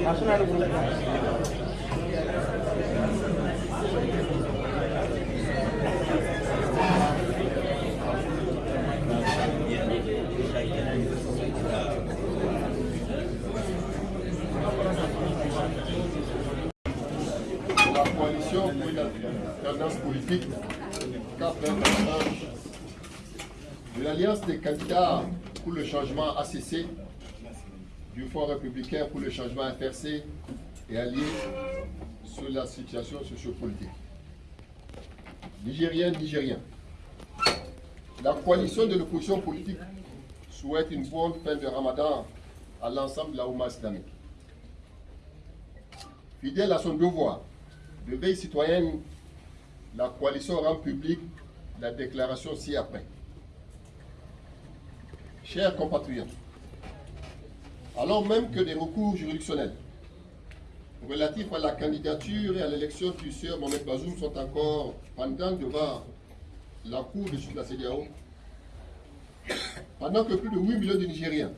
La coalition pour une tendance politique de l'Alliance des candidats pour le changement ACC, du Fonds républicain pour le changement FRC et allié sur la situation sociopolitique. Nigériens, Nigériens, la coalition de l'opposition politique souhaite une bonne fin de Ramadan à l'ensemble de la Ouma islamique. Fidèle à son devoir de veille citoyenne, la coalition rend publique la déclaration ci-après. Chers compatriotes, alors même que des recours juridictionnels relatifs à la candidature et à l'élection du sieur Mohamed Bazoum sont encore pendant devant la Cour de justice de la CDAO, pendant que plus de 8 millions de Nigériens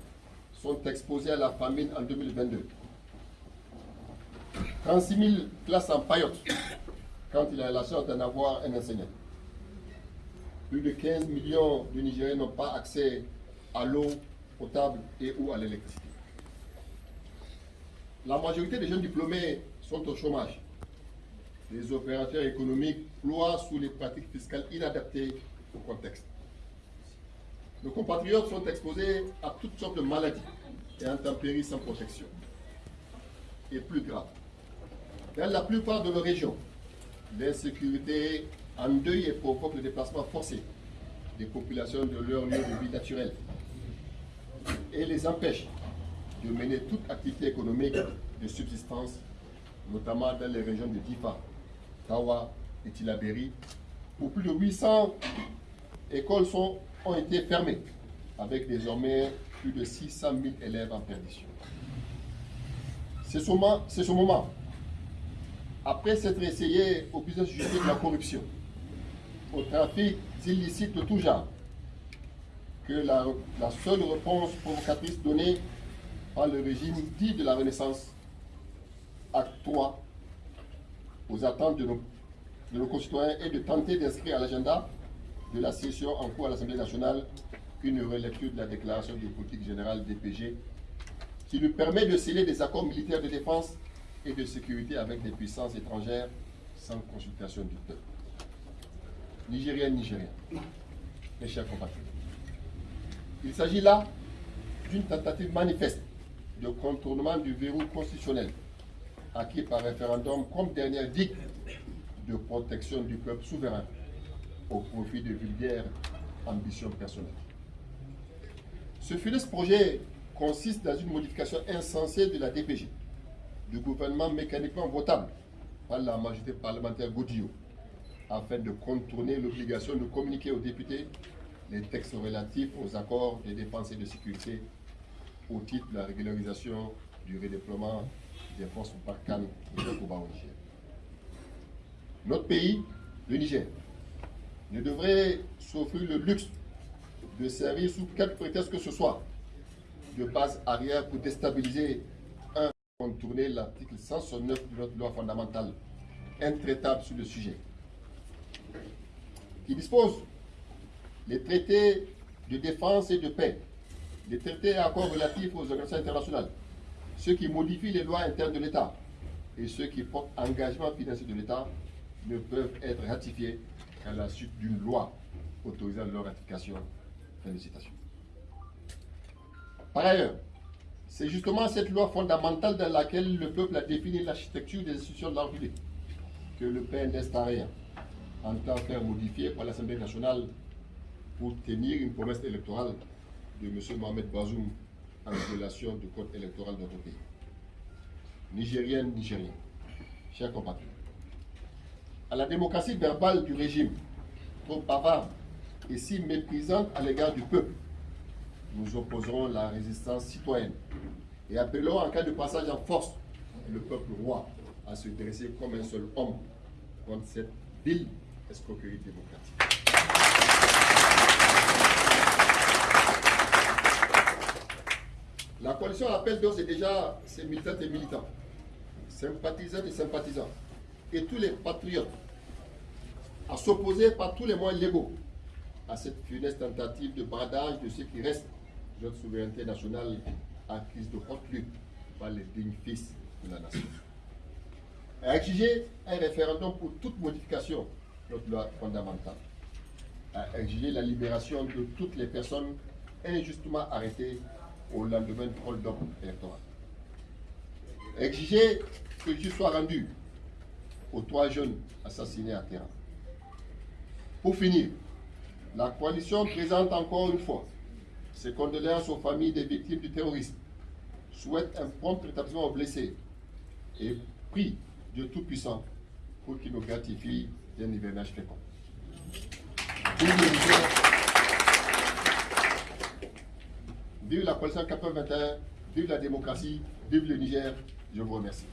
sont exposés à la famine en 2022, 36 000 places en paillotte quand il a la chance d'en avoir un enseignant. Plus de 15 millions de Nigériens n'ont pas accès à l'eau potable et ou à l'électricité. La majorité des jeunes diplômés sont au chômage. Les opérateurs économiques ploient sous les pratiques fiscales inadaptées au contexte. Nos compatriotes sont exposés à toutes sortes de maladies et intempéries sans protection. Et plus grave, dans la plupart de nos régions, l'insécurité endeuille et provoque le déplacement forcé des populations de leur lieu de vie naturel et les empêche de mener toute activité économique de subsistance, notamment dans les régions de Difa, Tawa et Tilaberi, où plus de 800 écoles ont été fermées, avec désormais plus de 600 000 élèves en perdition. C'est ce moment, après s'être essayé au business judiciaire de la corruption, au trafic illicite de tout genre, que la, seule réponse provocatrice donnée le régime dit de la Renaissance acte 3 aux attentes de nos, de nos concitoyens est de tenter d'inscrire à l'agenda de la session en cours à l'Assemblée nationale une relecture de la déclaration de politique générale DPG qui nous permet de sceller des accords militaires de défense et de sécurité avec des puissances étrangères sans consultation du peuple. Nigériens, Nigériens, mes chers compatriotes, il s'agit là d'une tentative manifeste de contournement du verrou constitutionnel acquis par référendum comme dernière digue de protection du peuple souverain au profit de vulgaires ambitions personnelles. Ce funeste projet consiste dans une modification insensée de la DPG, du gouvernement mécaniquement votable par la majorité parlementaire Godillot, afin de contourner l'obligation de communiquer aux députés les textes relatifs aux accords de défense et de sécurité au titre de la régularisation du redéploiement des forces Barkhane et de Koba au Niger. Notre pays, le Niger, ne devrait s'offrir le luxe de servir sous quelque prétexte que ce soit de base arrière pour déstabiliser un contourner l'article 169 de notre loi fondamentale intraitable sur le sujet qui dispose les traités de défense et de paix, les traités et accords relatifs aux organisations internationales, ceux qui modifient les lois internes de l'État et ceux qui portent engagement financier de l'État ne peuvent être ratifiés qu'à la suite d'une loi autorisant leur ratification. Fin de citation. Par ailleurs, c'est justement cette loi fondamentale dans laquelle le peuple a défini l'architecture des institutions de la que le PNS entend faire modifier par l'Assemblée nationale pour tenir une promesse électorale de M. Mohamed Bazoum en violation du code électoral de notre pays. Nigérienne, Nigériens, chers compatriotes, à la démocratie verbale du régime, trop bavarde et si méprisante à l'égard du peuple, nous opposerons la résistance citoyenne et appelons en cas de passage en force le peuple roi à se dresser comme un seul homme contre cette ville escroquerie démocratique. La coalition appelle d'ores et déjà ses militantes et militants, sympathisants et sympathisants, et tous les patriotes à s'opposer par tous les moyens légaux à cette funeste tentative de bradage de ce qui reste de notre souveraineté nationale acquise de haute lutte par les dignes fils de la nation. À exiger un référendum pour toute modification de notre loi fondamentale. À exiger la libération de toutes les personnes injustement arrêtées au lendemain du hold-up électoral. Exiger que je sois rendu aux trois jeunes assassinés à terre. Pour finir, la coalition présente encore une fois ses condoléances aux familles des victimes du terrorisme, souhaite un prompt rétablissement aux blessés et prie Dieu Tout-Puissant pour qu'il nous gratifie d'un hivernage fécond. Vive la coalition 421, vive la démocratie, vive le Niger. Je vous remercie.